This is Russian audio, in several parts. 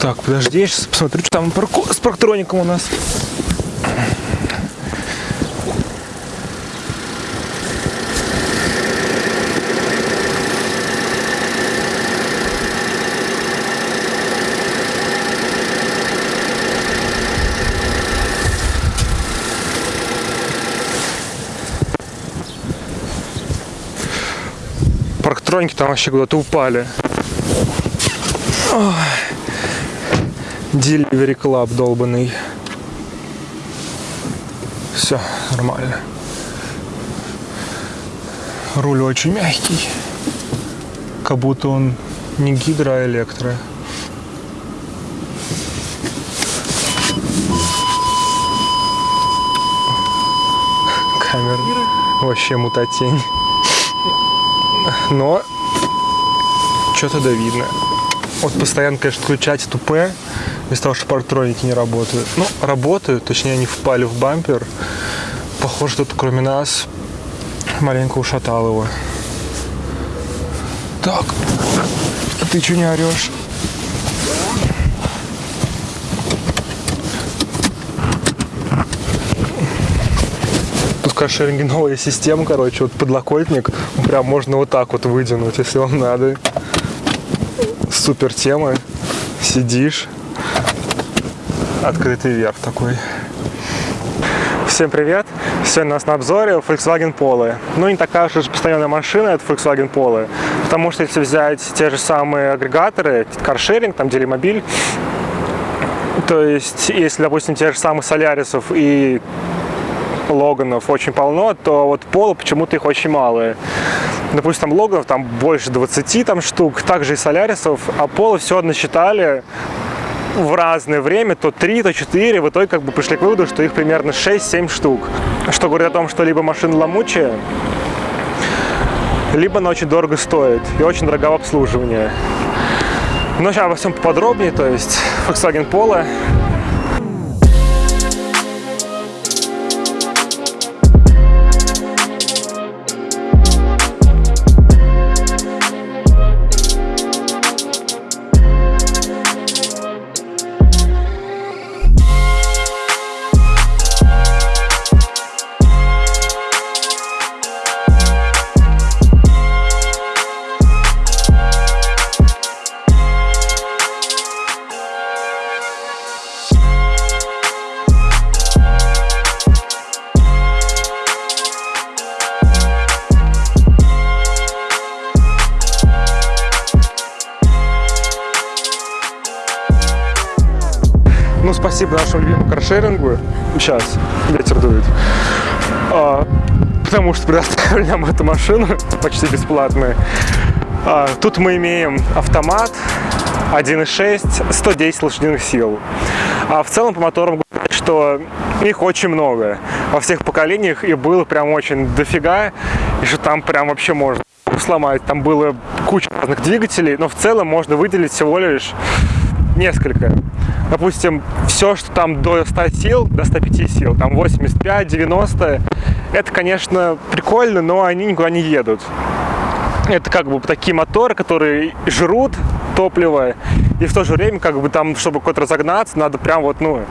Так, подожди, я сейчас посмотрю, что там парку... с парктроником у нас. Парктроники там вообще куда-то упали. Ой. Delivery Club долбанный. Все, нормально. Руль очень мягкий. Как будто он не гидро, а электро. Камера вообще мутатень. Но что-то да видно. Вот постоянно, конечно, включать тупе из-за того, что парктроники не работают. Ну, работают, точнее, они впали в бампер. Похоже, что кроме нас маленько ушатал его. Так, а ты что не орешь? Тут новая система, короче, вот подлокотник, прям можно вот так вот выдвинуть, если вам надо. Супер тема. Сидишь, открытый верх такой. Всем привет! Сегодня у нас на обзоре Volkswagen Polo. Ну, не такая уж постоянная машина, это Volkswagen Polo. Потому что если взять те же самые агрегаторы, каршеринг, там Делимобиль, то есть, если, допустим, тех же самых Солярисов и Логанов очень полно, то вот Polo почему-то их очень мало. Допустим, там Логанов там больше 20 там, штук, также и Солярисов, а Polo все насчитали в разное время, то 3, то 4, в итоге как бы пришли к выводу, что их примерно 6-7 штук. Что говорит о том, что либо машина ломучая, либо она очень дорого стоит и очень дорого в обслуживании. Но сейчас обо всем поподробнее, то есть Volkswagen Polo. Сейчас ветер дует. А, потому что предоставили нам эту машину почти бесплатную. А, тут мы имеем автомат 1.6, 110 лошадиных сил. А в целом по моторам что их очень много. Во всех поколениях и было прям очень дофига. И что там прям вообще можно сломать. Там было куча разных двигателей, но в целом можно выделить всего лишь несколько. Допустим, все, что там до 100 сил, до 105 сил, там 85, 90, это, конечно, прикольно, но они никуда не едут. Это как бы такие моторы, которые жрут топливо, и в то же время, как бы там, чтобы куда-то разогнаться, надо прям вот, ну,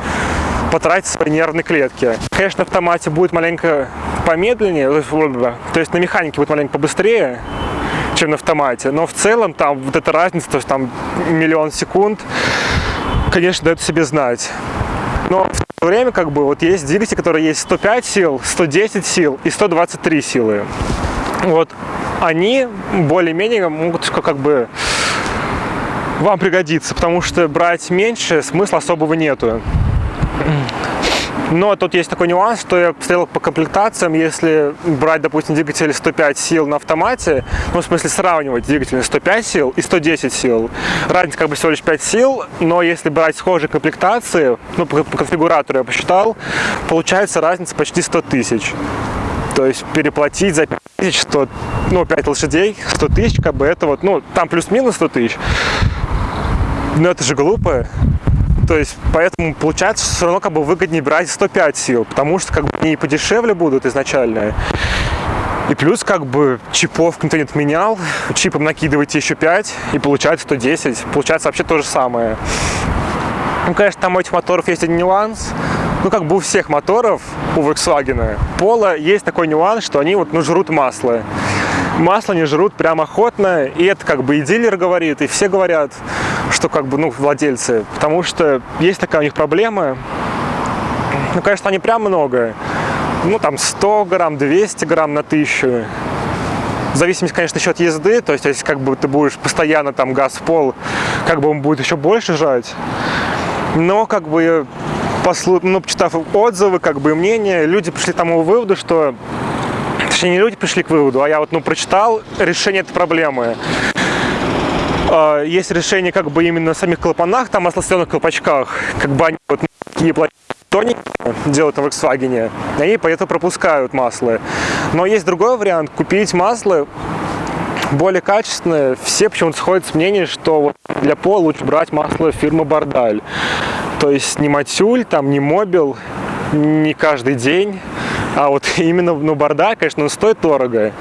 потратить свои нервные клетки. Конечно, на автомате будет маленько помедленнее, то есть на механике будет маленько побыстрее, чем на автомате. Но в целом там вот эта разница, то есть там миллион секунд, конечно, дает себе знать. Но в то время как бы вот есть двигатели, которые есть 105 сил, 110 сил и 123 силы. Вот они более-менее могут как бы вам пригодиться, потому что брать меньше смысла особого нету. Но тут есть такой нюанс, что я посмотрел по комплектациям, если брать, допустим, двигатель 105 сил на автомате, ну, в смысле сравнивать двигатель 105 сил и 110 сил, разница как бы всего лишь 5 сил, но если брать схожие комплектации, ну, по, конфигуратору я посчитал, получается разница почти 100 тысяч. То есть переплатить за 5 тысяч, 100, ну, 5 лошадей, 100 тысяч, как бы это вот, ну, там плюс-минус 100 тысяч. Но это же глупо. То есть, поэтому получается все равно как бы выгоднее брать 105 сил, потому что как бы они подешевле будут изначально. И плюс как бы чипов никто не отменял, чипом накидываете еще 5 и получается 110. Получается вообще то же самое. Ну, конечно, там у этих моторов есть один нюанс. Ну, как бы у всех моторов, у Volkswagen, Пола есть такой нюанс, что они вот, ну, жрут масло. Масло не жрут прям охотно, и это как бы и дилер говорит, и все говорят, что как бы, ну, владельцы, потому что есть такая у них проблема, ну, конечно, они прям много, ну, там 100 грамм, 200 грамм на тысячу, в зависимости, конечно, еще от езды, то есть, если как бы ты будешь постоянно там газ в пол, как бы он будет еще больше жать, но как бы послу... ну, почитав отзывы, как бы мнения, люди пришли к тому выводу, что точнее, не люди пришли к выводу, а я вот, ну, прочитал решение этой проблемы. А, есть решение как бы именно на самих клапанах, там маслосъемных колпачках, как бы они вот такие тоненькие делают на Volkswagen, и они поэтому пропускают масло. Но есть другой вариант, купить масло более качественное. Все почему-то сходят с мнением, что вот для пола лучше брать масло фирмы Бардаль. То есть не Матюль, там не Мобил, не каждый день. А вот именно ну, Бардаль, конечно, он стоит дорого,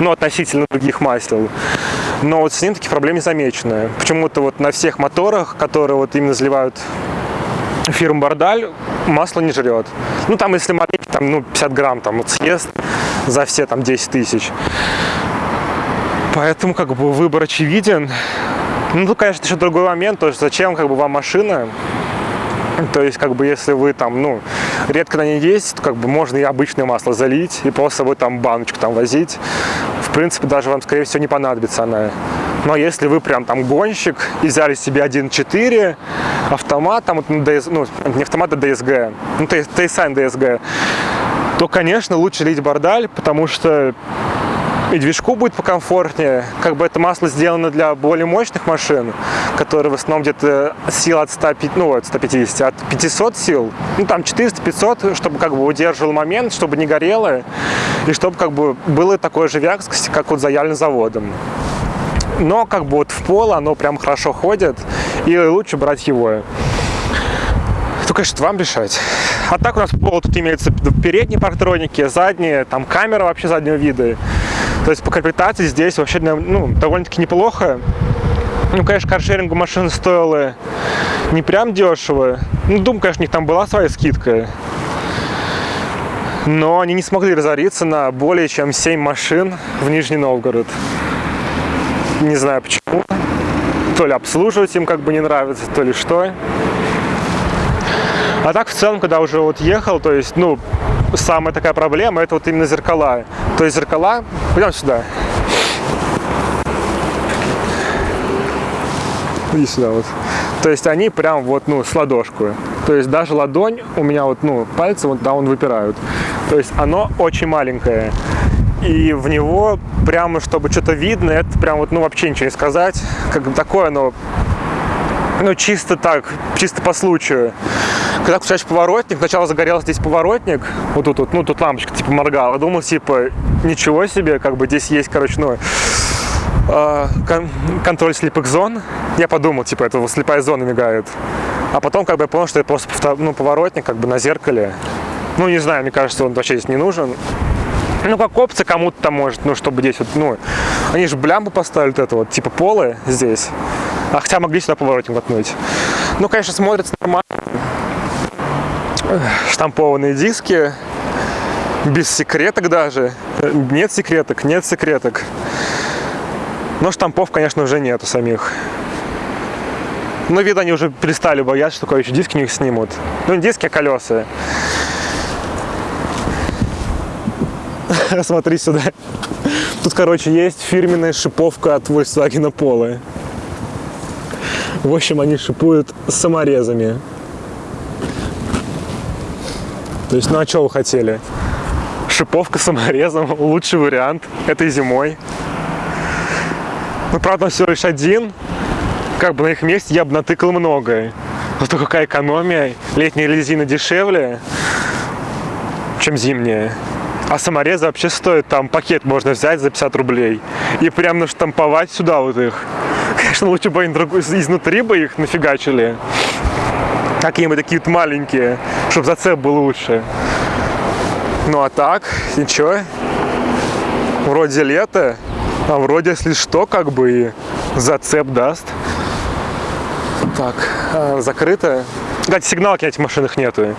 ну, относительно других масел. Но вот с ним таких проблем не замечено. Почему-то вот на всех моторах, которые вот именно заливают фирму Бардаль, масло не жрет. Ну, там, если маленький, там, ну, 50 грамм, там, вот съест за все, там, 10 тысяч. Поэтому, как бы, выбор очевиден. Ну, тут, конечно, еще другой момент, то есть зачем, как бы, вам машина, то есть, как бы, если вы там, ну, редко на ней ездите, то, как бы, можно и обычное масло залить, и просто собой там баночку там возить. В принципе, даже вам, скорее всего, не понадобится она. Но если вы прям там гонщик и взяли себе 1.4 автомат, там, вот, ну, не автомат, а DSG, ну, Тейсан DSG, то, конечно, лучше лить бардаль, потому что и движку будет покомфортнее. Как бы это масло сделано для более мощных машин, которые в основном где-то сил от 100, ну, от 150, от 500 сил, ну там 400-500, чтобы как бы удерживал момент, чтобы не горело, и чтобы как бы было такое же вязкость, как вот за заводом. Но как бы вот в пол оно прям хорошо ходит, и лучше брать его. То, конечно, вам решать. А так у нас пол тут имеется передние парктроники, задние, там камера вообще заднего вида. То есть по комплектации здесь вообще ну, довольно-таки неплохо. Ну, конечно, каршерингу машина стоила не прям дешево. Ну, думаю, конечно, у них там была своя скидка. Но они не смогли разориться на более чем 7 машин в Нижний Новгород. Не знаю почему. То ли обслуживать им как бы не нравится, то ли что. А так в целом, когда уже вот ехал, то есть, ну, самая такая проблема, это вот именно зеркала. То есть зеркала, пойдем сюда. Иди сюда вот. То есть они прям вот, ну, с ладошку. То есть даже ладонь у меня вот, ну, пальцы вот, да, он выпирают. То есть оно очень маленькое. И в него прямо, чтобы что-то видно, это прям вот, ну, вообще ничего не сказать. Как такое оно ну, чисто так, чисто по случаю. Когда включаешь поворотник, сначала загорелся здесь поворотник, вот тут, вот, ну, тут лампочка, типа, моргала. Думал, типа, ничего себе, как бы здесь есть, короче, ну, э, кон контроль слепых зон. Я подумал, типа, это слепая зона мигает. А потом, как бы, я понял, что это просто, ну, поворотник, как бы, на зеркале. Ну, не знаю, мне кажется, он вообще здесь не нужен. Ну, как опция кому-то там может, ну, чтобы здесь вот, ну, они же блямбу поставили вот это вот, типа полы здесь. А хотя могли сюда поворотник воткнуть. Ну, конечно, смотрится нормально. Штампованные диски. Без секреток даже. Нет секреток, нет секреток. Но штампов, конечно, уже нету самих. Но, видно, они уже перестали бояться, что еще диски у них снимут. Ну, не диски, а колеса. Смотри сюда. Тут, короче, есть фирменная шиповка от Volkswagen Polo. В общем, они шипуют саморезами. То есть, ну а что вы хотели? Шиповка саморезом – лучший вариант этой зимой. Ну, правда, все лишь один. Как бы на их месте я бы натыкал многое. Зато какая экономия. Летняя резина дешевле, чем зимняя. А саморезы вообще стоят, там пакет можно взять за 50 рублей. И прям наштамповать сюда вот их. Конечно, лучше бы они изнутри бы их нафигачили. Какие-нибудь такие вот маленькие, чтобы зацеп был лучше. Ну а так, ничего. Вроде лето, а вроде, если что, как бы и зацеп даст. Так, а, закрыто. Кстати, сигналки на этих машинах нету.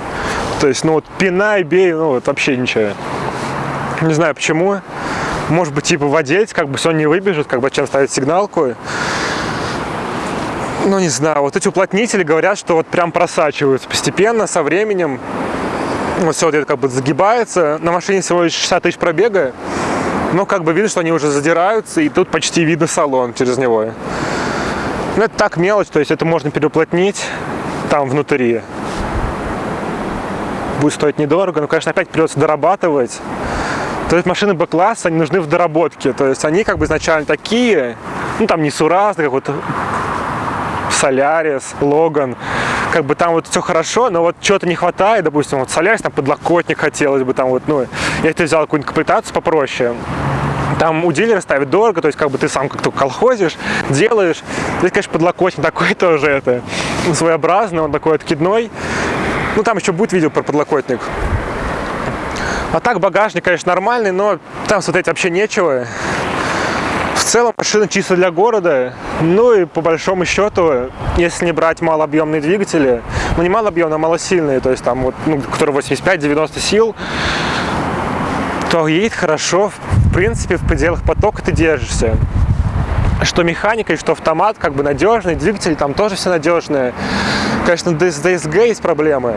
То есть, ну вот пинай, бей, ну вот вообще ничего. Не знаю почему. Может быть, типа водить, как бы все не выбежит, как бы чем ставить сигналку. Ну, не знаю, вот эти уплотнители говорят, что вот прям просачиваются постепенно, со временем. Вот все вот это как бы загибается. На машине всего лишь 60 тысяч пробега. Но как бы видно, что они уже задираются, и тут почти видно салон через него. Ну, это так мелочь, то есть это можно переуплотнить там внутри. Будет стоить недорого, но, конечно, опять придется дорабатывать. То есть машины Б-класса, они нужны в доработке. То есть они как бы изначально такие, ну там не Сураз, как вот Солярис, Логан, как бы там вот все хорошо, но вот чего-то не хватает, допустим, вот Солярис, там подлокотник хотелось бы, там вот, ну, я это взял какую-нибудь комплектацию попроще, там у дилера ставят дорого, то есть как бы ты сам как-то колхозишь, делаешь. Здесь, конечно, подлокотник такой тоже это своеобразный, он такой откидной. Ну, там еще будет видео про подлокотник. А так багажник, конечно, нормальный, но там смотреть вообще нечего. Целом машина чисто для города. Ну и по большому счету, если не брать малообъемные двигатели, ну не малообъемные, а малосильные, то есть там вот, ну, которые 85-90 сил, то едет хорошо, в принципе, в пределах потока ты держишься. Что механика и что автомат, как бы надежный, двигатели там тоже все надежные. Конечно, с DSG есть проблемы,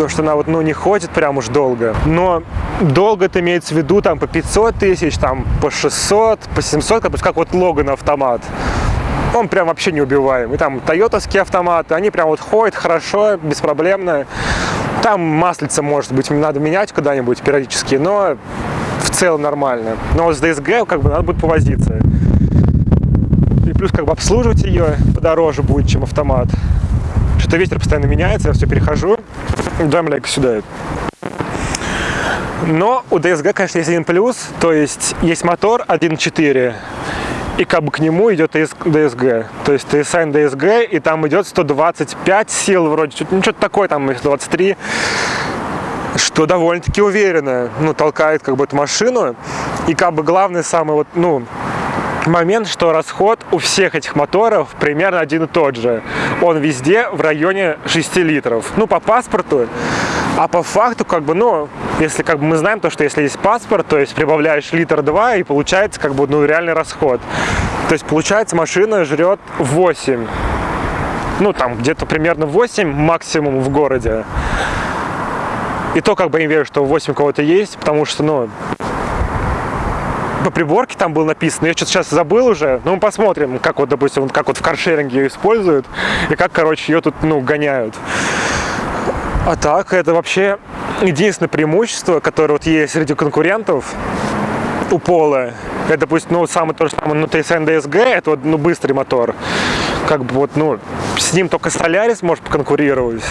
то, что она вот, ну, не ходит прям уж долго. Но долго это имеется в виду там по 500 тысяч, там по 600, по 700, как, как вот Логан автомат. Он прям вообще не убиваем. И там тойотовские автоматы, они прям вот ходят хорошо, беспроблемно. Там маслица, может быть, надо менять куда-нибудь периодически, но в целом нормально. Но с DSG как бы надо будет повозиться. И плюс как бы обслуживать ее подороже будет, чем автомат. Что-то ветер постоянно меняется, я все перехожу. Дай, мляйка, сюда. Но у DSG, конечно, есть один плюс, то есть есть мотор 1.4, и как бы к нему идет DSG, то есть TSN DSG, и там идет 125 сил вроде, ну что-то такое, там 123, что довольно-таки уверенно, ну, толкает как бы эту машину, и как бы главный самый вот, ну, момент, что расход у всех этих моторов примерно один и тот же. Он везде в районе 6 литров. Ну, по паспорту. А по факту, как бы, ну, если как бы мы знаем то, что если есть паспорт, то есть прибавляешь литр 2 и получается как бы, ну, реальный расход. То есть получается машина жрет 8. Ну, там где-то примерно 8 максимум в городе. И то как бы не верю, что 8 у кого-то есть, потому что, ну, по приборке там было написано, я что-то сейчас забыл уже, но мы посмотрим, как вот, допустим, как вот в каршеринге ее используют, и как, короче, ее тут, ну, гоняют. А так, это вообще единственное преимущество, которое вот есть среди конкурентов у Пола. Это, допустим, ну, самый то же самое, ну, TSN DSG, это вот, ну, быстрый мотор. Как бы вот, ну, с ним только Solaris может поконкурировать.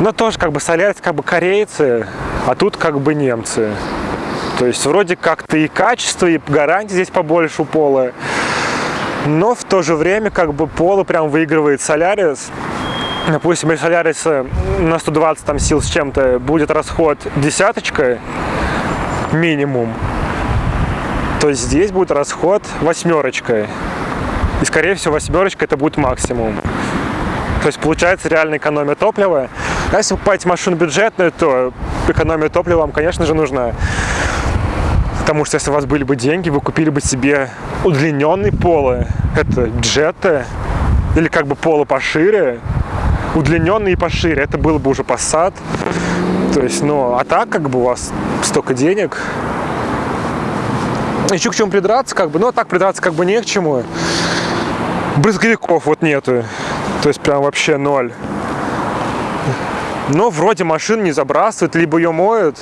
Но тоже, как бы, Solaris, как бы, корейцы, а тут, как бы, немцы. То есть вроде как-то и качество, и гарантии здесь побольше у Пола. Но в то же время как бы Пола прям выигрывает Солярис. Допустим, если Солярис на 120 там, сил с чем-то будет расход десяточка минимум, то здесь будет расход восьмерочкой. И, скорее всего, восьмерочка это будет максимум. То есть получается реальная экономия топлива. А если вы покупаете машину бюджетную, то экономия топлива вам, конечно же, нужна. Потому что если у вас были бы деньги, вы купили бы себе удлиненный поло. Это джеты. Или как бы поло пошире. Удлиненный и пошире. Это было бы уже Passat. То есть, ну, а так как бы у вас столько денег. Еще к чему придраться, как бы. Ну, а так придраться как бы не к чему. Брызговиков вот нету. То есть прям вообще ноль. Но вроде машин не забрасывают, либо ее моют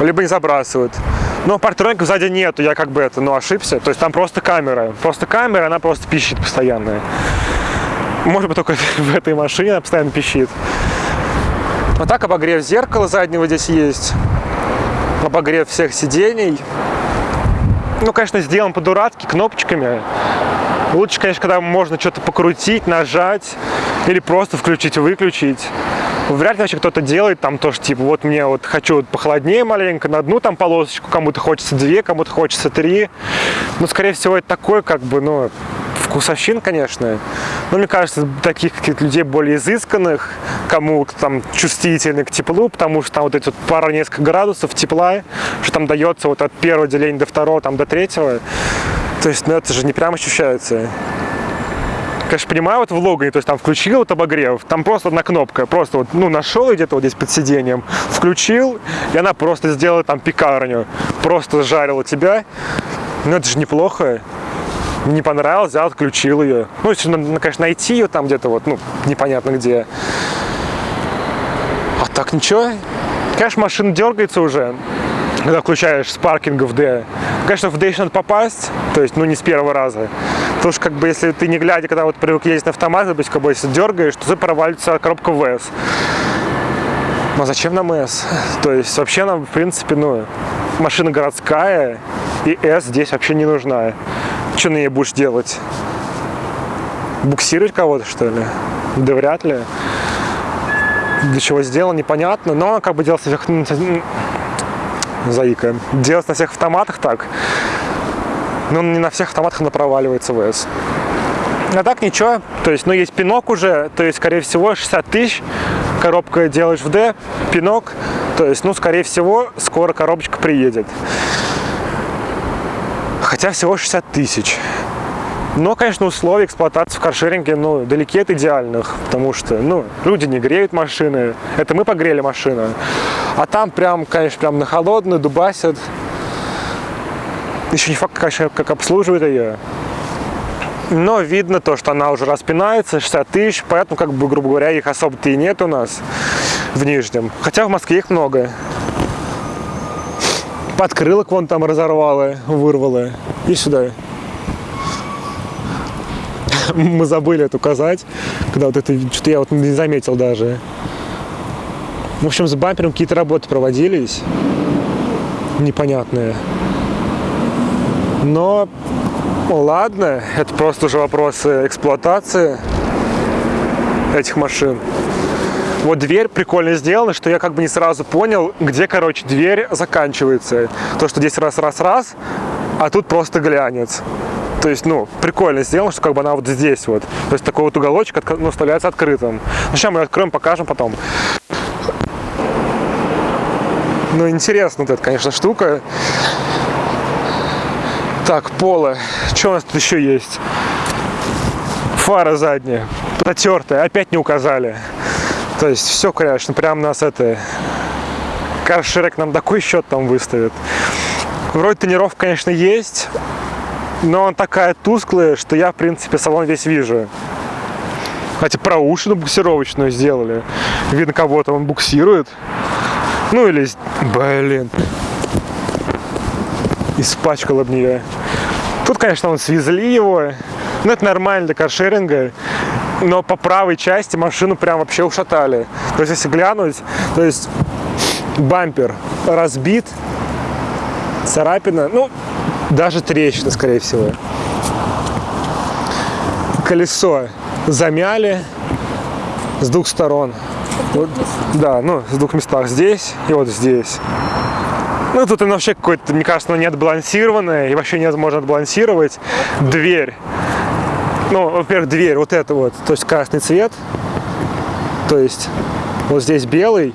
либо не забрасывают. Но партроников сзади нету, я как бы это, ну, ошибся. То есть там просто камера. Просто камера, она просто пищит постоянно. Может быть, только в этой машине она постоянно пищит. А так обогрев зеркала заднего здесь есть. Обогрев всех сидений. Ну, конечно, сделан по-дурацки, кнопочками. Лучше, конечно, когда можно что-то покрутить, нажать или просто включить-выключить. Вряд ли вообще кто-то делает там тоже, типа, вот мне вот хочу вот похолоднее маленько, на одну там полосочку, кому-то хочется две, кому-то хочется три. Но, скорее всего, это такое, как бы, ну, вкусовщин, конечно. Но мне кажется, таких каких-то людей более изысканных, кому там чувствительны к теплу, потому что там вот эти вот пара несколько градусов тепла, что там дается вот от первого деления до второго, там до третьего. То есть, ну это же не прям ощущается. Конечно, понимаю, вот в логане, то есть там включил вот обогрев, там просто одна кнопка, просто вот, ну, нашел где-то вот здесь под сиденьем, включил, и она просто сделала там пекарню, просто жарила тебя. Ну, это же неплохо. Не понравилось, взял, отключил ее. Ну, если, надо, конечно, найти ее там где-то вот, ну, непонятно где. А так ничего. Конечно, машина дергается уже, когда включаешь с паркинга в D. Конечно, в D еще надо попасть, то есть, ну, не с первого раза. Потому что, как бы, если ты не глядя, когда вот привык ездить на автомат, допустим, как бы, если дергаешь, то ты провалится коробка ВС. А зачем нам S? То есть, вообще нам, в принципе, ну, машина городская, и S здесь вообще не нужна. Что на ней будешь делать? Буксировать кого-то, что ли? Да вряд ли. Для чего сделано, непонятно. Но как бы делается всех... Заика. Делается на всех автоматах так. Но не на всех автоматах она проваливается ВС. А так ничего. То есть, ну, есть пинок уже. То есть, скорее всего, 60 тысяч. Коробка делаешь в D, пинок. То есть, ну, скорее всего, скоро коробочка приедет. Хотя всего 60 тысяч. Но, конечно, условия эксплуатации в каршеринге ну, далеки от идеальных, потому что ну, люди не греют машины. Это мы погрели машину. А там прям, конечно, прям на холодную дубасят. Еще не факт, конечно, как обслуживают ее. Но видно то, что она уже распинается, 60 тысяч, поэтому, как бы, грубо говоря, их особо-то и нет у нас в Нижнем. Хотя в Москве их много. Подкрылок вон там разорвало, вырвало. И сюда. Мы забыли это указать, когда вот это, что-то я вот не заметил даже. В общем, с бампером какие-то работы проводились. Непонятные. Но, ладно, это просто уже вопросы эксплуатации этих машин. Вот дверь прикольно сделана, что я как бы не сразу понял, где, короче, дверь заканчивается. То, что здесь раз-раз-раз, а тут просто глянец. То есть, ну, прикольно сделано, что как бы она вот здесь вот. То есть такой вот уголочек ну, оставляется открытым. Ну, сейчас мы откроем, покажем потом. Ну, интересно вот эта, конечно, штука. Так, поло. Что у нас тут еще есть? Фара задняя. Потертая. Опять не указали. То есть все, конечно, прям нас это... Каршерек нам такой счет там выставит. Вроде тонировка, конечно, есть, но он такая тусклая, что я, в принципе, салон весь вижу. Хотя проушину буксировочную сделали. Видно, кого-то он буксирует. Ну или... Блин. Испачкал об нее. Тут, конечно, он свезли его. Ну, это нормально для каршеринга но по правой части машину прям вообще ушатали. То есть, если глянуть, то есть бампер разбит, царапина, ну, даже трещина, скорее всего. Колесо замяли с двух сторон. Вот, да, ну, с двух местах. Здесь и вот здесь. Ну, тут оно вообще какое-то, мне кажется, оно не отбалансированное, и вообще невозможно отбалансировать. Дверь ну, во-первых, дверь вот эта вот, то есть красный цвет, то есть вот здесь белый,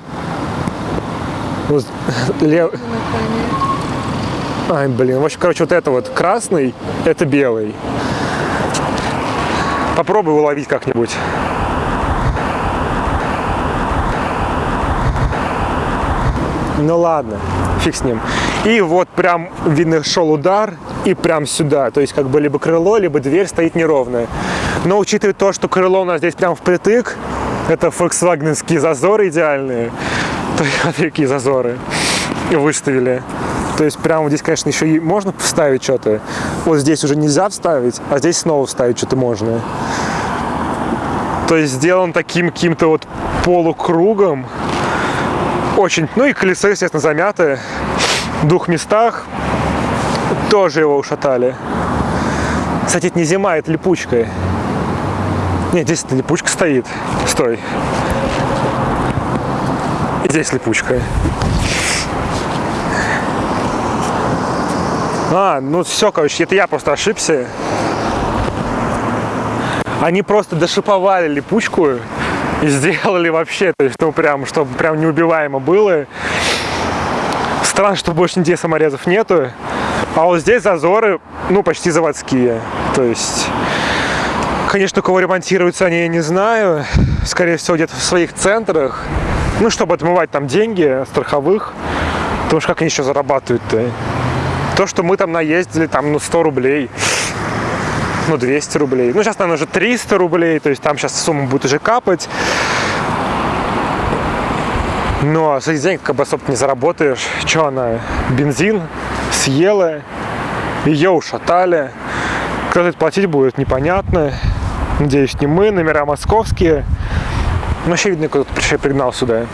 вот лев... Ай, блин, в общем, короче, вот это вот красный, это белый. Попробуй уловить как-нибудь. Ну ладно, фиг с ним. И вот прям, видно, шел удар, и прям сюда. То есть как бы либо крыло, либо дверь стоит неровная. Но учитывая то, что крыло у нас здесь прям впритык, это фольксвагенские зазоры идеальные. То вот такие зазоры выставили. То есть прямо здесь, конечно, еще и можно вставить что-то. Вот здесь уже нельзя вставить, а здесь снова вставить что-то можно. То есть сделан таким каким-то вот полукругом. Очень, ну и колесо, естественно, замятое в двух местах тоже его ушатали. Кстати, это не зима, это липучка. Нет, здесь липучка стоит. Стой. И здесь липучка. А, ну все, короче, это я просто ошибся. Они просто дошиповали липучку и сделали вообще, то есть, ну, прям, чтобы прям неубиваемо было. Странно, что больше нигде саморезов нету. А вот здесь зазоры, ну, почти заводские. То есть, конечно, кого ремонтируются они, я не знаю. Скорее всего, где-то в своих центрах. Ну, чтобы отмывать там деньги страховых. Потому что как они еще зарабатывают-то? То, что мы там наездили, там, ну, 100 рублей ну, 200 рублей. Ну, сейчас, наверное, уже 300 рублей, то есть там сейчас сумма будет уже капать. Но с этих денег как бы особо не заработаешь. Что она? Бензин съела, ее ушатали. Кто это платить будет, непонятно. Надеюсь, не мы, номера московские. Ну, вообще видно, кто-то пригнал сюда.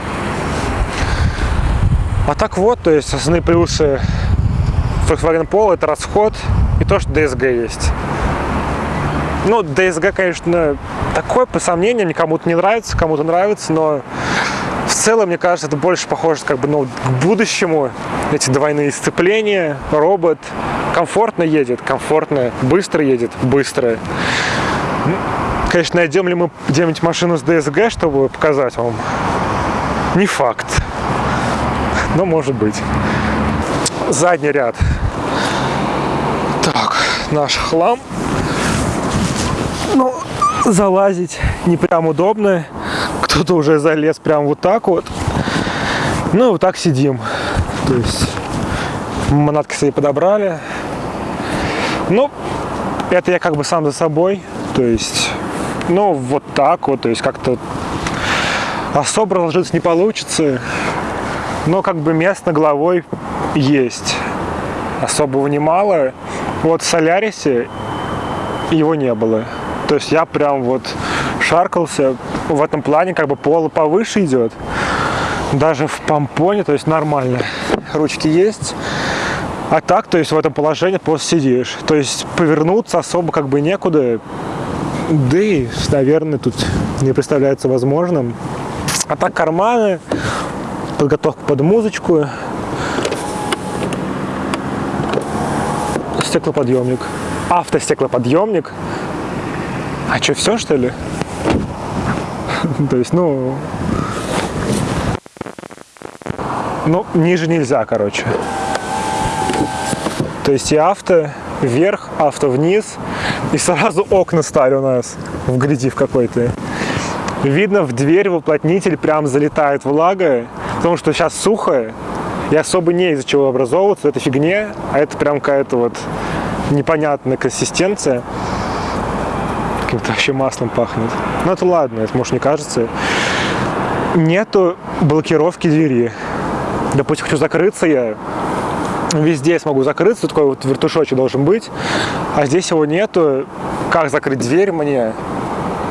А так вот, то есть основные плюсы Volkswagen Polo это расход и то, что DSG есть. Ну, DSG, конечно, такое по сомнениям, кому-то не нравится, кому-то нравится, но в целом, мне кажется, это больше похоже как бы, ну, к будущему. Эти двойные сцепления, робот, комфортно едет, комфортно, быстро едет, быстро. Конечно, найдем ли мы где-нибудь машину с DSG, чтобы показать вам? Не факт. Но может быть. Задний ряд. Так, наш хлам ну, залазить не прям удобно. Кто-то уже залез прям вот так вот. Ну, вот так сидим. То есть манатки себе подобрали. Ну, это я как бы сам за собой. То есть, ну, вот так вот. То есть как-то особо разложиться не получится. Но как бы место головой есть. Особого немало. Вот в Солярисе его не было. То есть я прям вот шаркался. В этом плане как бы пол повыше идет. Даже в помпоне, то есть нормально. Ручки есть. А так, то есть в этом положении просто сидишь. То есть повернуться особо как бы некуда. Да и, наверное, тут не представляется возможным. А так карманы, подготовка под музычку. Стеклоподъемник. Автостеклоподъемник. А что, все, что ли? То есть, ну... Ну, ниже нельзя, короче. То есть и авто вверх, авто вниз. И сразу окна стали у нас в гряди в какой-то. Видно, в дверь в уплотнитель прям залетает влага, потому что сейчас сухо, и особо не из-за чего образовываться, это фигне, а это прям какая-то вот непонятная консистенция каким-то вообще маслом пахнет. Ну это ладно, это может не кажется. Нету блокировки двери. Допустим, хочу закрыться я, везде смогу закрыться, такой вот вертушочек должен быть, а здесь его нету. Как закрыть дверь мне?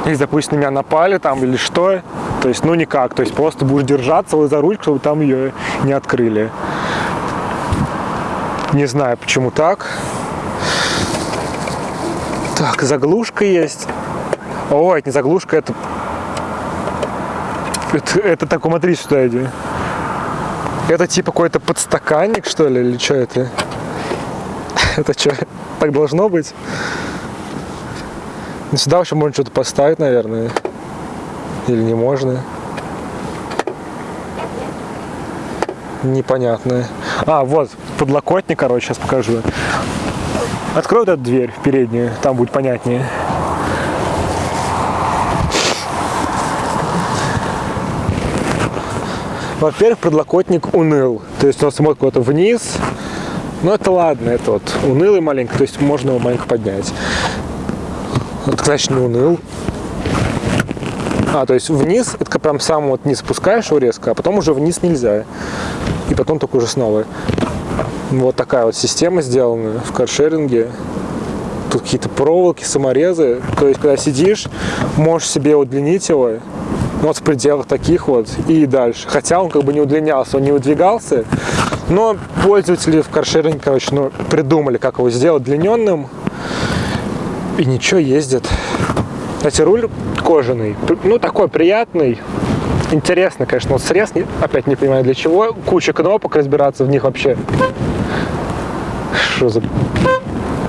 Если, допустим, на меня напали там или что, то есть, ну никак, то есть просто будешь держаться вот за ручку, чтобы там ее не открыли. Не знаю, почему так. Так, заглушка есть. О, это не заглушка, это... Это, это такой, смотри сюда иди. Это типа какой-то подстаканник, что ли, или что это? Это что, так должно быть? Ну, сюда вообще можно что-то поставить, наверное. Или не можно? Непонятно. А, вот, подлокотник, короче, сейчас покажу. Открой вот эту дверь переднюю, там будет понятнее. Во-первых, подлокотник уныл. То есть он смотрит куда-то вниз. Но это ладно, это вот унылый маленько, то есть можно его маленько поднять. Вот, значит, не уныл. А, то есть вниз, это прям сам вот не спускаешь его резко, а потом уже вниз нельзя. И потом только уже снова. Вот такая вот система сделана в каршеринге. Тут какие-то проволоки, саморезы. То есть, когда сидишь, можешь себе удлинить его. Ну, вот в пределах таких вот и дальше. Хотя он как бы не удлинялся, он не выдвигался. Но пользователи в каршеринге, короче, ну, придумали, как его сделать длиненным. И ничего, ездит. Кстати, руль кожаный. Ну, такой приятный. Интересно, конечно, вот срез, опять не понимаю для чего. Куча кнопок, разбираться в них вообще. Что за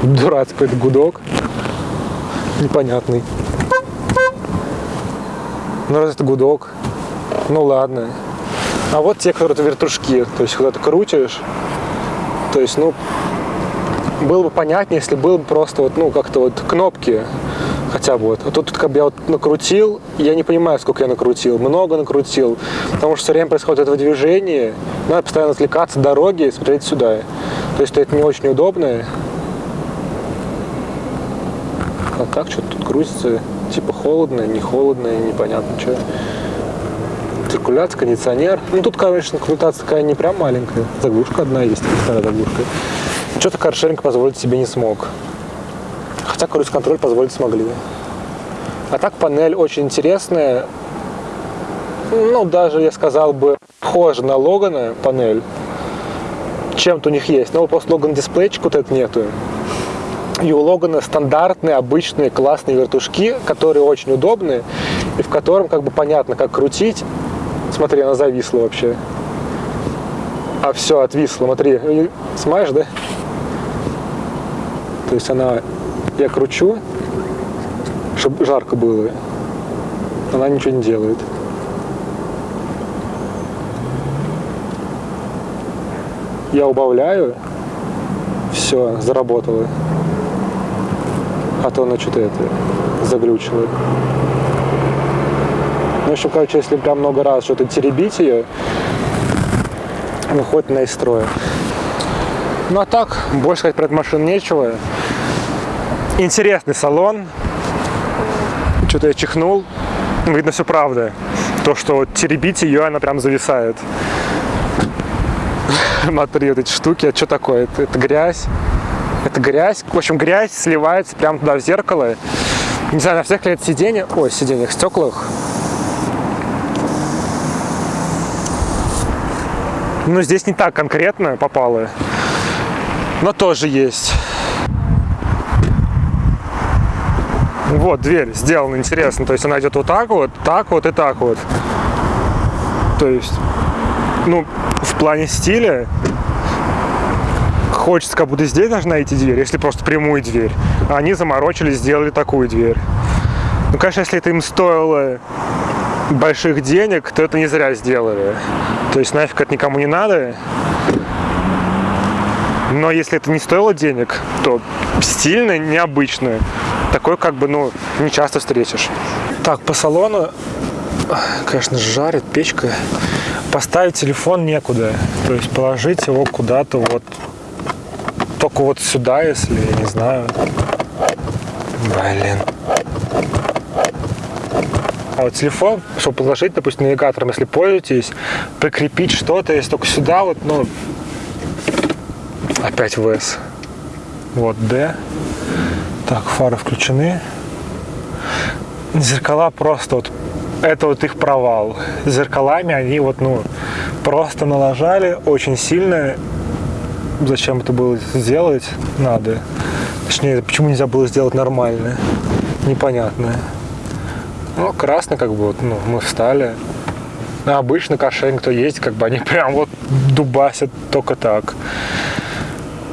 дурацкий гудок? Непонятный. Ну, раз это гудок, ну ладно. А вот те, которые вертушки, то есть когда ты крутишь, то есть, ну, было бы понятнее, если было бы просто вот, ну, как-то вот кнопки, хотя бы вот. А тут как бы я вот накрутил, я не понимаю, сколько я накрутил, много накрутил, потому что все время происходит это движение, надо постоянно отвлекаться от дороги смотреть сюда. То есть это не очень удобно. А так что-то тут крутится, типа холодно, не холодно, непонятно что. Циркуляция, кондиционер. Ну тут, конечно, коммутация такая не прям маленькая. Заглушка одна есть, вторая заглушка. Что-то каршеринг позволить себе не смог. Хотя круиз-контроль позволить смогли. А так панель очень интересная. Ну, даже, я сказал бы, похожа на Логана панель. Чем-то у них есть. Но просто Логан дисплейчик вот этот нету. И у Логана стандартные, обычные, классные вертушки, которые очень удобные, и в котором как бы понятно, как крутить. Смотри, она зависла вообще. А все, отвисло, смотри. Смаешь, да? То есть она, я кручу, чтобы жарко было. Она ничего не делает. Я убавляю, все, заработало. А то она что-то это заглючила. Ну, еще, короче, если прям много раз что-то теребить ее, выходит на из строя. Ну а так, больше сказать про эту машину нечего. Интересный салон. Что-то я чихнул. Видно, все правда. То, что теребить ее, она прям зависает. Смотри, вот эти штуки, а что такое? Это, это грязь. Это грязь. В общем, грязь сливается прямо туда в зеркало. Не знаю, на всех ли это сиденье, ой, сиденьях, стеклах. Но здесь не так конкретно попало. Но тоже есть. Вот дверь сделана интересно. То есть она идет вот так вот, так вот и так вот. То есть, ну, в плане стиля хочется как будто здесь должна идти дверь, если просто прямую дверь. А они заморочились, сделали такую дверь. Ну, конечно, если это им стоило больших денег, то это не зря сделали. То есть нафиг это никому не надо. Но если это не стоило денег, то стильно, необычно. Такой как бы, ну, не часто встретишь. Так, по салону, конечно, жарит печка. Поставить телефон некуда. То есть положить его куда-то вот, только вот сюда, если, я не знаю. Блин. А вот телефон, чтобы положить, допустим, навигатором, если пользуетесь, прикрепить что-то, если только сюда, вот, ну, опять ВС. Вот D. Так, фары включены. Зеркала просто вот, это вот их провал. Зеркалами они вот, ну, просто налажали очень сильно. Зачем это было сделать? Надо. Точнее, почему нельзя было сделать нормально? Непонятно. Ну, красный, как бы, вот, ну, мы встали. А обычно кошель, кто есть, как бы они прям вот дубасят только так.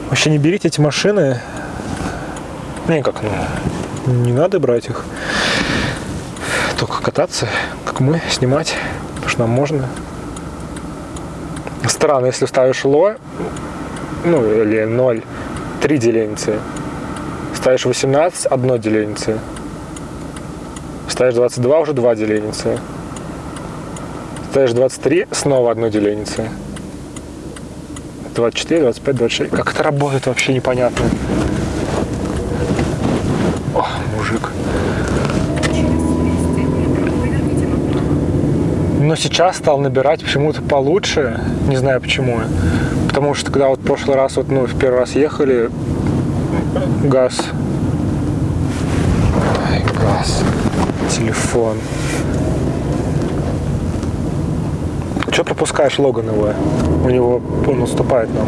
Вообще не берите эти машины. Не, как, ну, не надо брать их. Только кататься, как мы, снимать, потому что нам можно. Странно, если ставишь ло, ну, или 0, 3 деленицы. Ставишь 18, одно деленице. Ставишь 22, уже 2 деленицы. Ставишь 23, снова одно деленице. 24, 25, 26. Как это работает, вообще непонятно. О, мужик. Но сейчас стал набирать почему-то получше. Не знаю почему. Потому что когда вот в прошлый раз, вот, ну, в первый раз ехали, газ. Ай, газ. Телефон. Что пропускаешь Логан его? У него он уступает нам.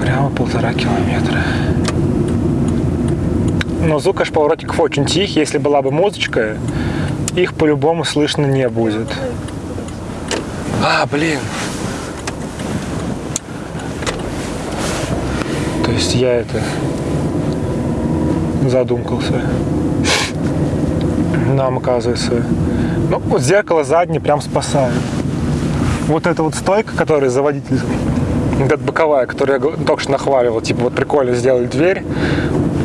Прямо полтора километра. Но звук, конечно, поворотиков очень тихий. Если была бы музычка, их по-любому слышно не будет. А, блин. То есть я это задумкался. нам, оказывается. Ну, вот зеркало заднее прям спасает. Вот эта вот стойка, которая за водителем, вот эта боковая, которую я только что нахваливал, типа вот прикольно сделали дверь,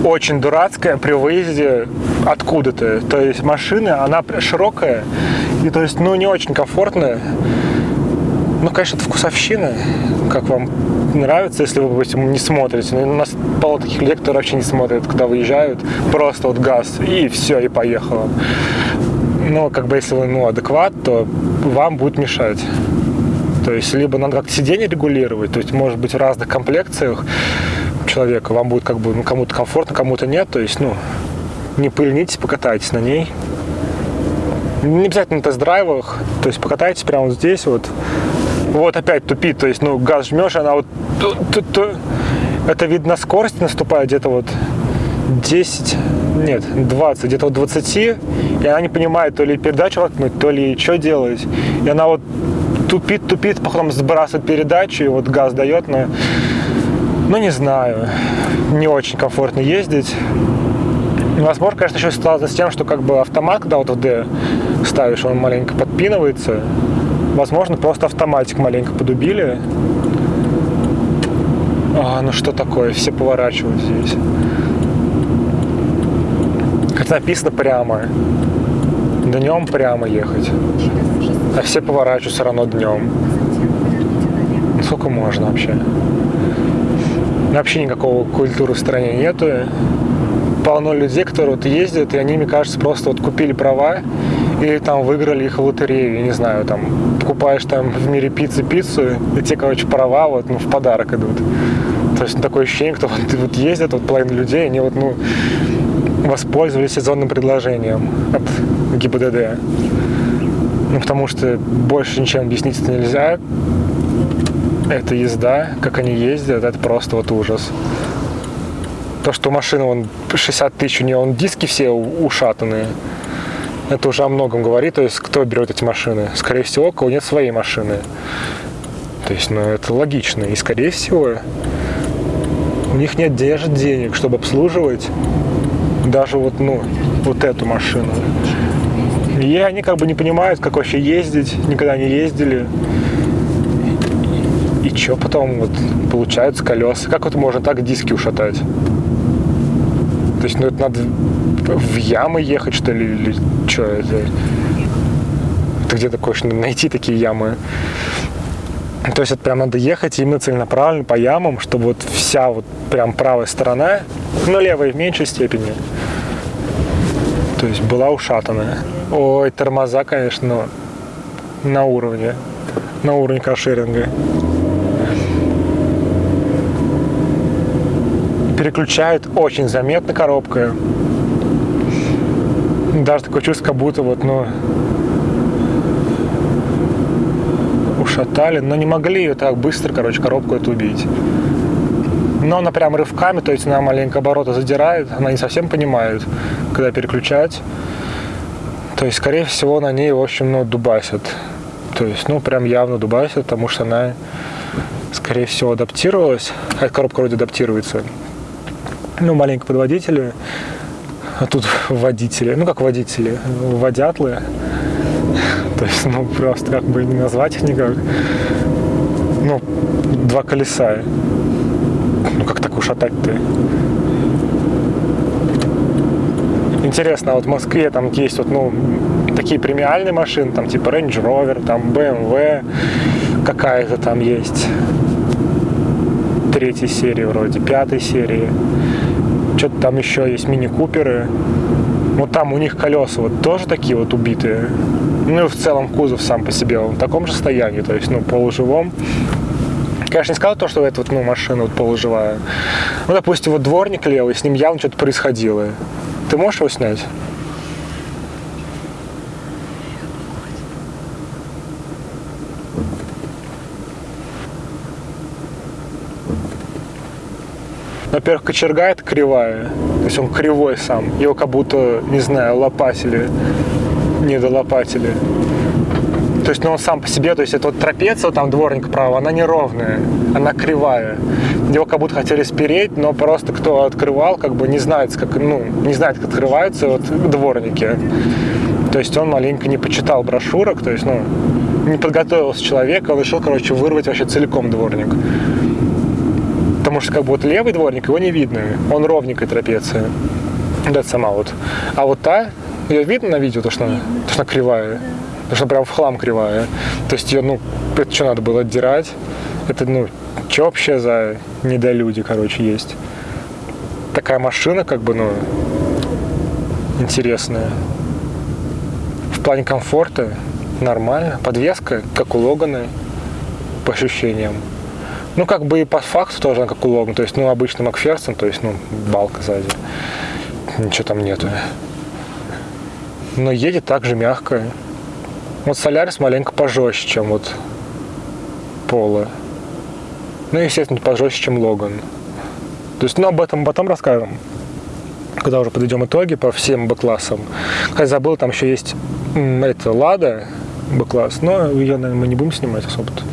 очень дурацкая при выезде откуда-то. То есть машина, она широкая, и то есть, ну, не очень комфортная. Ну, конечно, это вкусовщина, как вам нравится, если вы, допустим, не смотрите. Но у нас полно таких людей, которые вообще не смотрят, когда выезжают. Просто вот газ, и все, и поехало. Но как бы если вы ну, адекват, то вам будет мешать. То есть либо надо как-то сиденье регулировать, то есть может быть в разных комплекциях человека, вам будет как бы ну, кому-то комфортно, кому-то нет, то есть ну не пыльнитесь, покатайтесь на ней. Не обязательно на тест-драйвах, то есть покатайтесь прямо здесь вот. Вот опять тупит, то есть ну газ жмешь, она вот это видно скорость наступает где-то вот 10, нет, 20, где-то вот 20, и она не понимает, то ли передачу воткнуть, то ли что делать. И она вот тупит, тупит, потом сбрасывает передачу, и вот газ дает, но, ну не знаю, не очень комфортно ездить. Возможно, конечно, еще связано с тем, что как бы автомат, когда вот в D ставишь, он маленько подпинывается. Возможно, просто автоматик маленько подубили. А, ну что такое, все поворачивают здесь. Как написано прямо. Днем прямо ехать. А все поворачивают все равно днем. Сколько можно вообще? Вообще никакого культуры в стране нету. Полно людей, которые вот ездят, и они, мне кажется, просто вот купили права или там выиграли их в лотерею, я не знаю, там покупаешь там в мире пиццы пиццу, и те, короче, права вот, ну, в подарок идут. То есть ну, такое ощущение, кто вот, вот ездит, вот половина людей, они вот, ну, воспользовались сезонным предложением от ГИБДД. Ну, потому что больше ничем объяснить это нельзя. Это езда, как они ездят, это просто вот ужас. То, что машина, он 60 тысяч, у нее он диски все ушатанные, это уже о многом говорит. То есть, кто берет эти машины? Скорее всего, у кого нет своей машины. То есть, ну, это логично. И, скорее всего, у них нет даже денег, чтобы обслуживать даже вот, ну, вот эту машину. И они как бы не понимают, как вообще ездить, никогда не ездили. И что потом вот получаются колеса? Как вот можно так диски ушатать? То есть, ну это надо в ямы ехать, что ли, или что это? Это где такое, что найти такие ямы? То есть это прям надо ехать именно целенаправленно по ямам, чтобы вот вся вот прям правая сторона, ну левая в меньшей степени, то есть была ушатанная. Ой, тормоза, конечно, на уровне, на уровне каршеринга. Переключают очень заметно коробка. Даже такое чувство, как будто вот, ну, ушатали, но не могли ее так быстро, короче, коробку эту убить. Но она прям рывками, то есть она маленько обороты задирает, она не совсем понимает, когда переключать. То есть, скорее всего, на ней, в общем, ну, дубасят. То есть, ну, прям явно дубасят, потому что она, скорее всего, адаптировалась. Эта коробка вроде адаптируется. Ну, маленько под водители. А тут водители, ну, как водители, водятлы. То есть, ну, просто как бы не назвать их никак. Ну, два колеса. Ну, как так ушатать-то? Интересно, вот в Москве там есть вот, ну, такие премиальные машины, там типа Range Rover, там BMW, какая-то там есть третьей серии вроде, пятой серии. Что-то там еще есть мини-куперы. Вот там у них колеса вот тоже такие вот убитые. Ну и в целом кузов сам по себе он в таком же состоянии, то есть, ну, полуживом. Конечно, не сказал то, что эта вот, ну, машина вот полуживая. Ну, допустим, вот дворник левый, с ним явно что-то происходило. Ты можешь его снять? Во-первых, кочерга это кривая, то есть он кривой сам. Его как будто, не знаю, лопатили, не долопатили. То есть, ну, он сам по себе, то есть, это вот трапеция, там дворник право, она неровная, она кривая. Его как будто хотели спереть, но просто кто открывал, как бы не знает, как, ну, не знает, как открываются вот дворники. То есть он маленько не почитал брошюрок, то есть, ну, не подготовился человек, он решил, короче, вырвать вообще целиком дворник. Потому что как бы вот левый дворник, его не видно, он ровненькая трапеция. Да, сама вот. А вот та, ее видно на видео, то, что она, то, что она кривая. То, что прям в хлам кривая. То есть ее, ну, это что надо было отдирать? Это, ну, что вообще за недолюди, короче, есть? Такая машина, как бы, ну, интересная. В плане комфорта нормально. Подвеска, как у Логана, по ощущениям. Ну, как бы и по факту тоже как у Логана. То есть, ну, обычный Макферсон, то есть, ну, балка сзади. Ничего там нету. Но едет также мягко. Вот Солярис маленько пожестче, чем вот Пола. Ну, естественно, пожестче, чем Логан. То есть, ну, об этом потом расскажем, когда уже подведем итоги по всем Б-классам. Хотя забыл, там еще есть это Лада Б-класс, но ее, наверное, мы не будем снимать особо. -то.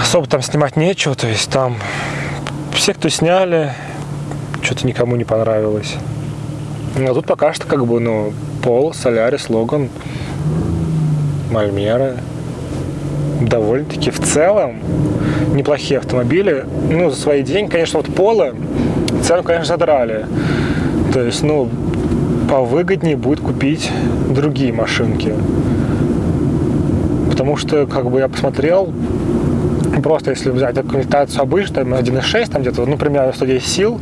Особо там снимать нечего, то есть там все, кто сняли, что-то никому не понравилось. А тут пока что как бы, ну, Пол, Солярис, Логан, Мальмера. Довольно-таки в целом неплохие автомобили. Ну, за свои деньги, конечно, вот Пола цену, конечно, задрали. То есть, ну, повыгоднее будет купить другие машинки. Потому что, как бы я посмотрел, просто если взять комплектацию обычную, 1.6, там где-то, ну, примерно 110 сил,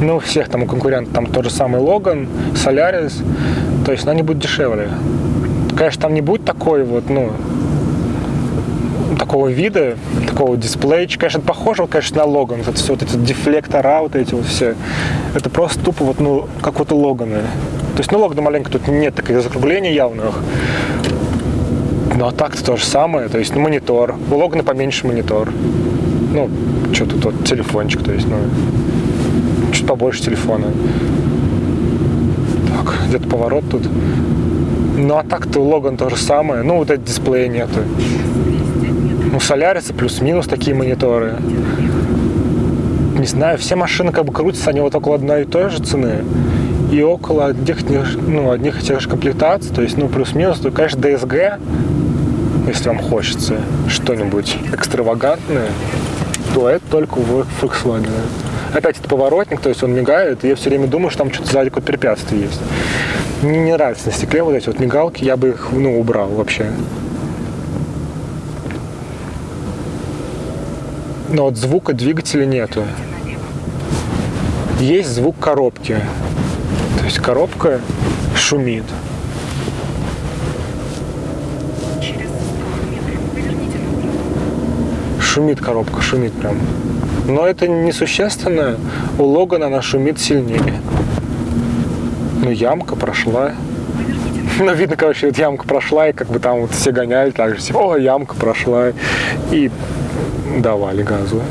ну, у всех там у конкурентов, там тот же самый Логан, Солярис, то есть, ну, они будут дешевле. Конечно, там не будет такой вот, ну, такого вида, такого дисплея. Конечно, это похоже, конечно, на Логан. Это все вот эти дефлектора, вот эти вот все. Это просто тупо вот, ну, как вот у Логана. То есть, ну, Логана маленько тут нет таких закруглений явных. Ну, а так-то то же самое. То есть, ну, монитор. У Логана поменьше монитор. Ну, что тут вот телефончик, то есть, ну, чуть побольше телефона. Так, где-то поворот тут. Ну, а так-то Логан то же самое. Ну, вот этот дисплея нету. У Соляриса плюс-минус такие мониторы. Не знаю, все машины как бы крутятся, они вот около одной и той же цены. И около одних, ну, одних и тех же комплектаций, то есть, ну, плюс-минус, то, конечно, DSG, если вам хочется что-нибудь экстравагантное, то это только у Volkswagen. Опять это поворотник, то есть он мигает, и я все время думаю, что там что-то сзади какое-то препятствие есть. Мне не нравится на стекле вот эти вот мигалки, я бы их, ну, убрал вообще. но вот звука двигателя нету. Есть звук коробки. То есть коробка шумит. Шумит коробка, шумит прям. Но это несущественно. У Логана она шумит сильнее. Ну, ямка прошла. Ну, видно, короче, вот ямка прошла, и как бы там вот все гоняли так же. Типа, о, ямка прошла. И давали газу.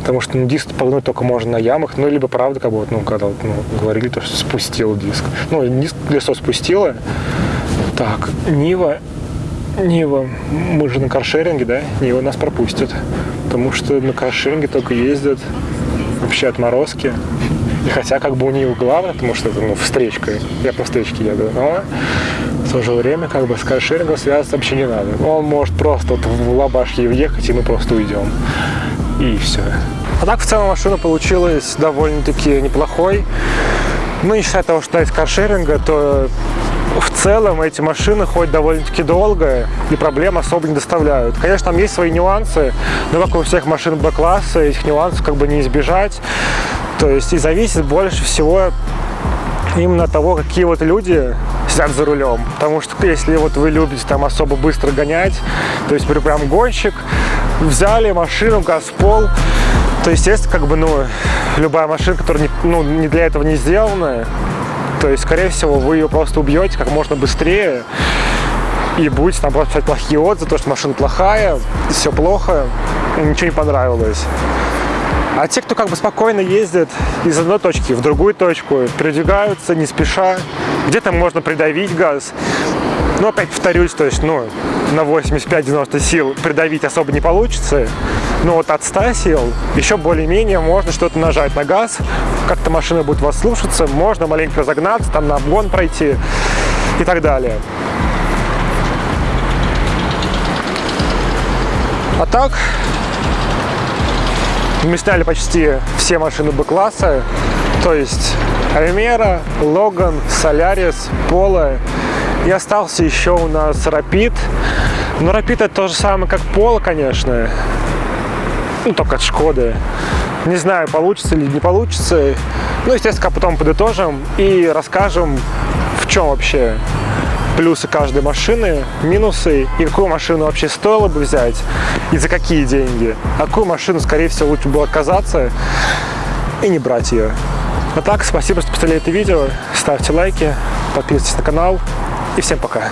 Потому что ну, диск погнуть только можно на ямах, ну, либо правда, как бы, вот, ну, когда вот, ну, говорили, то, что спустил диск. Ну, диск колесо спустило. Так, Нива, Нива, мы же на каршеринге, да? Нива нас пропустит. Потому что на каршеринге только ездят вообще отморозки. И хотя как бы у нее главное, потому что это ну, встречка, я по встречке еду, но в то же время как бы с каршерингом связываться вообще не надо. Он может просто вот в лабашке въехать, и мы просто уйдем. И все. А так в целом машина получилась довольно-таки неплохой. Ну, не считая того, что из каршеринга, то в целом эти машины ходят довольно-таки долго и проблем особо не доставляют. Конечно, там есть свои нюансы, но как у всех машин Б-класса, этих нюансов как бы не избежать. То есть и зависит больше всего именно того, какие вот люди сидят за рулем. Потому что если вот вы любите там особо быстро гонять, то есть прям гонщик, взяли машину, газ в пол, то, естественно, как бы, ну, любая машина, которая не, ну, не для этого не сделана, то есть, скорее всего, вы ее просто убьете как можно быстрее и будете там просто писать плохие отзывы, то, что машина плохая, все плохо, ничего не понравилось. А те, кто как бы спокойно ездит из одной точки в другую точку, передвигаются не спеша, где-то можно придавить газ. Но опять повторюсь, то есть, ну, на 85-90 сил придавить особо не получится. Но вот от 100 сил еще более-менее можно что-то нажать на газ, как-то машина будет вас слушаться, можно маленько разогнаться, там на обгон пройти. и так далее. А так, мы сняли почти все машины Б-класса, то есть Альмера, Логан, Солярис, Поло. И остался еще у нас Рапид. Но Рапид это то же самое, как Поло, конечно. Ну, только от Шкоды. Не знаю, получится или не получится. Ну, естественно, потом подытожим и расскажем, в чем вообще плюсы каждой машины, минусы, и какую машину вообще стоило бы взять, и за какие деньги. А какую машину, скорее всего, лучше было отказаться и не брать ее. А так, спасибо, что посмотрели это видео, ставьте лайки, подписывайтесь на канал, и всем пока.